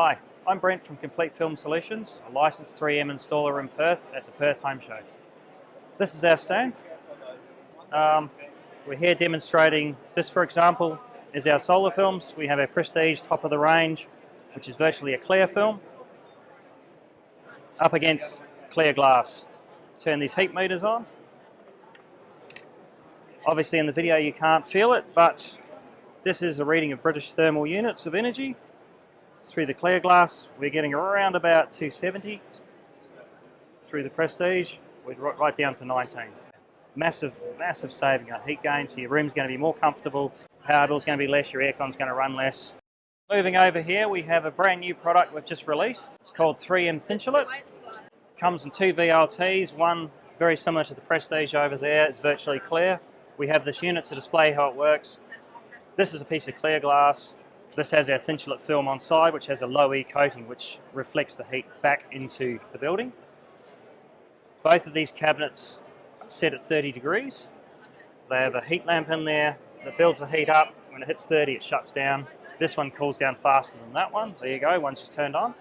Hi, I'm Brent from Complete Film Solutions, a licensed 3M installer in Perth at the Perth Home Show. This is our stand. Um, we're here demonstrating, this for example, is our solar films. We have our Prestige top of the range, which is virtually a clear film, up against clear glass. Turn these heat meters on. Obviously in the video you can't feel it, but this is a reading of British thermal units of energy. Through the clear glass, we're getting around about 270. Through the Prestige, we're right down to 19. Massive, massive saving on heat gain, so your room's going to be more comfortable, power bill's going to be less, your aircon's going to run less. Moving over here, we have a brand new product we've just released. It's called 3M Thinsulate. Comes in two VLTs, one very similar to the Prestige over there, it's virtually clear. We have this unit to display how it works. This is a piece of clear glass. This has our Thinsulate film on side, which has a low E coating, which reflects the heat back into the building. Both of these cabinets set at 30 degrees. They have a heat lamp in there that builds the heat up. When it hits 30, it shuts down. This one cools down faster than that one. There you go, once it's turned on.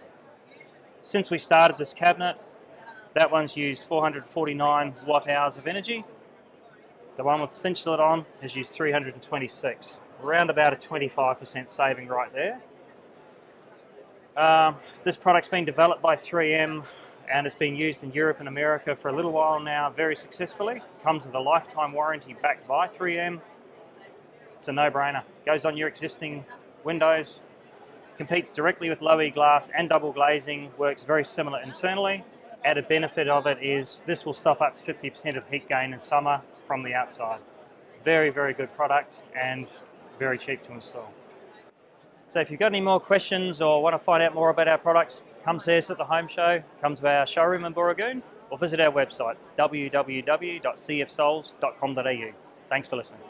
Since we started this cabinet, that one's used 449 watt hours of energy. The one with Thinsulate on has used 326 around about a 25% saving right there. Um, this product's been developed by 3M and it's been used in Europe and America for a little while now very successfully. Comes with a lifetime warranty backed by 3M. It's a no-brainer. Goes on your existing windows, competes directly with low E glass and double glazing, works very similar internally. Added benefit of it is this will stop up 50% of heat gain in summer from the outside. Very, very good product and very cheap to install. So if you've got any more questions or want to find out more about our products, come see us at the home show, come to our showroom in Booragoon, or visit our website, www.cfsols.com.au. Thanks for listening.